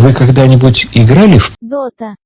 Вы когда-нибудь играли в Дота.